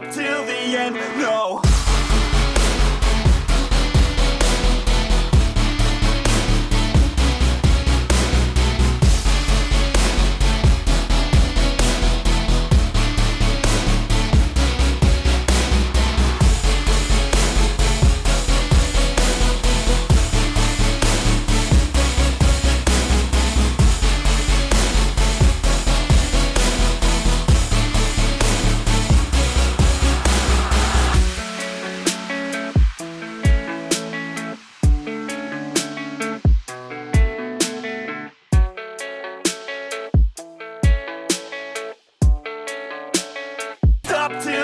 till the end, no up